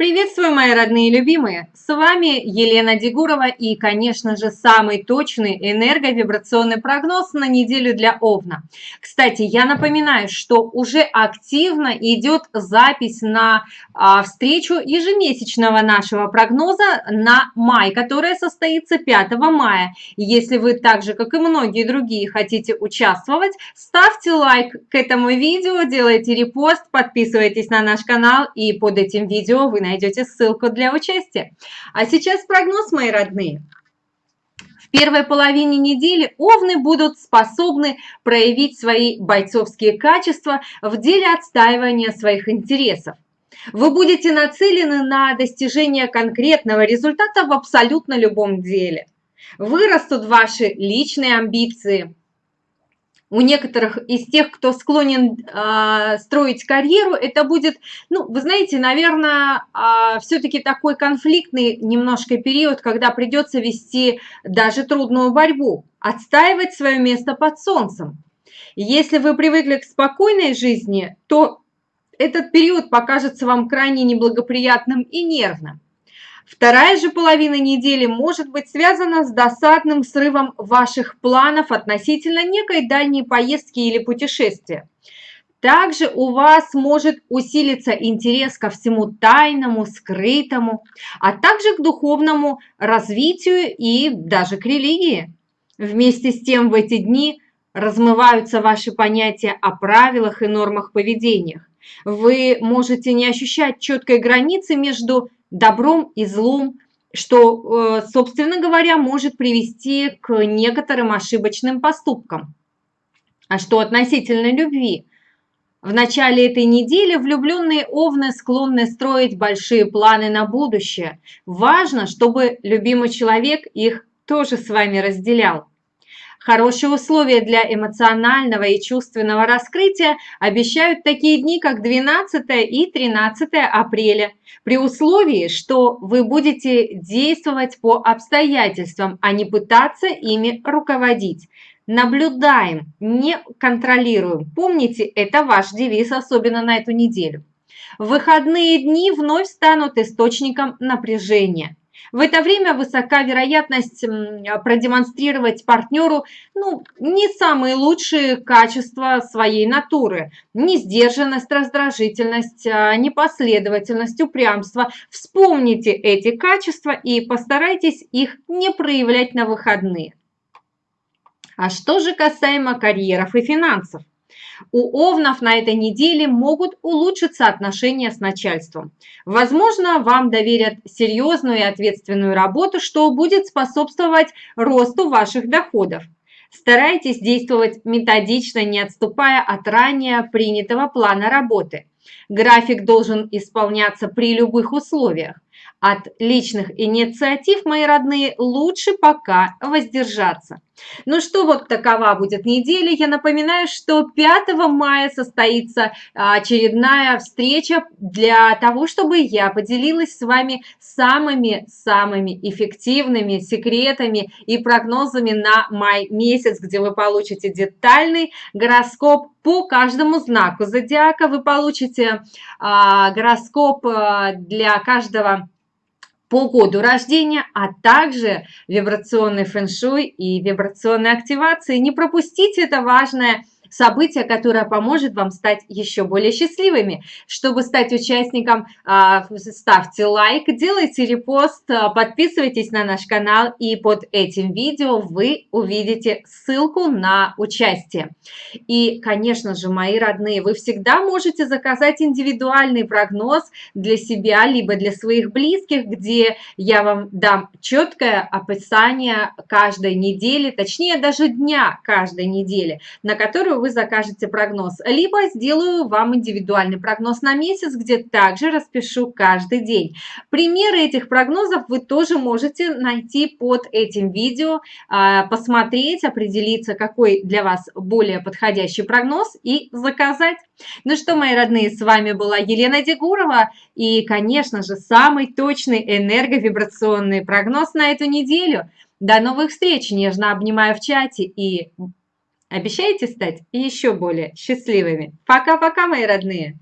Приветствую, мои родные и любимые! С вами Елена Дегурова и, конечно же, самый точный энерговибрационный прогноз на неделю для Овна. Кстати, я напоминаю, что уже активно идет запись на а, встречу ежемесячного нашего прогноза на май, которая состоится 5 мая. Если вы так же, как и многие другие, хотите участвовать, ставьте лайк к этому видео, делайте репост, подписывайтесь на наш канал и под этим видео вы найдете ссылку для участия. А сейчас прогноз, мои родные. В первой половине недели овны будут способны проявить свои бойцовские качества в деле отстаивания своих интересов. Вы будете нацелены на достижение конкретного результата в абсолютно любом деле. Вырастут ваши личные амбиции, у некоторых из тех, кто склонен э, строить карьеру, это будет, ну, вы знаете, наверное, э, а, все-таки такой конфликтный немножко период, когда придется вести даже трудную борьбу, отстаивать свое место под солнцем. Если вы привыкли к спокойной жизни, то этот период покажется вам крайне неблагоприятным и нервным. Вторая же половина недели может быть связана с досадным срывом ваших планов относительно некой дальней поездки или путешествия. Также у вас может усилиться интерес ко всему тайному, скрытому, а также к духовному развитию и даже к религии. Вместе с тем в эти дни размываются ваши понятия о правилах и нормах поведения. Вы можете не ощущать четкой границы между добром и злом, что, э, собственно говоря, может привести к некоторым ошибочным поступкам. А что относительно любви? В начале этой недели влюбленные овны склонны строить большие планы на будущее. Важно, чтобы любимый человек их тоже с вами разделял. Хорошие условия для эмоционального и чувственного раскрытия обещают такие дни, как 12 и 13 апреля, при условии, что вы будете действовать по обстоятельствам, а не пытаться ими руководить. Наблюдаем, не контролируем. Помните, это ваш девиз, особенно на эту неделю. Выходные дни вновь станут источником напряжения. В это время высока вероятность продемонстрировать партнеру ну, не самые лучшие качества своей натуры. Несдержанность, раздражительность, а, непоследовательность, упрямство. Вспомните эти качества и постарайтесь их не проявлять на выходные. А что же касаемо карьеров и финансов? У овнов на этой неделе могут улучшиться отношения с начальством. Возможно, вам доверят серьезную и ответственную работу, что будет способствовать росту ваших доходов. Старайтесь действовать методично, не отступая от ранее принятого плана работы. График должен исполняться при любых условиях. От личных инициатив, мои родные, лучше пока воздержаться. Ну что, вот такова будет неделя. Я напоминаю, что 5 мая состоится очередная встреча для того, чтобы я поделилась с вами самыми-самыми эффективными секретами и прогнозами на май месяц, где вы получите детальный гороскоп по каждому знаку зодиака. Вы получите а, гороскоп а, для каждого по году рождения, а также вибрационный фэн-шуй и вибрационные активации. Не пропустите это важное событие, которое поможет вам стать еще более счастливыми. Чтобы стать участником, а, ставьте лайк, делайте репост, а, подписывайтесь на наш канал, и под этим видео вы увидите ссылку на участие. И, конечно же, мои родные, вы всегда можете заказать индивидуальный прогноз для себя, либо для своих близких, где я вам дам четкое описание каждой недели, точнее даже дня каждой недели, на которую вы закажете прогноз, либо сделаю вам индивидуальный прогноз на месяц, где также распишу каждый день. Примеры этих прогнозов вы тоже можете найти под этим видео, а, посмотреть, определиться, какой для вас более подходящий прогноз и заказать. Ну что, мои родные, с вами была Елена Дегурова и, конечно же, самый точный энерговибрационный прогноз на эту неделю. До новых встреч! Нежно обнимаю в чате и Обещаете стать еще более счастливыми? Пока-пока, мои родные!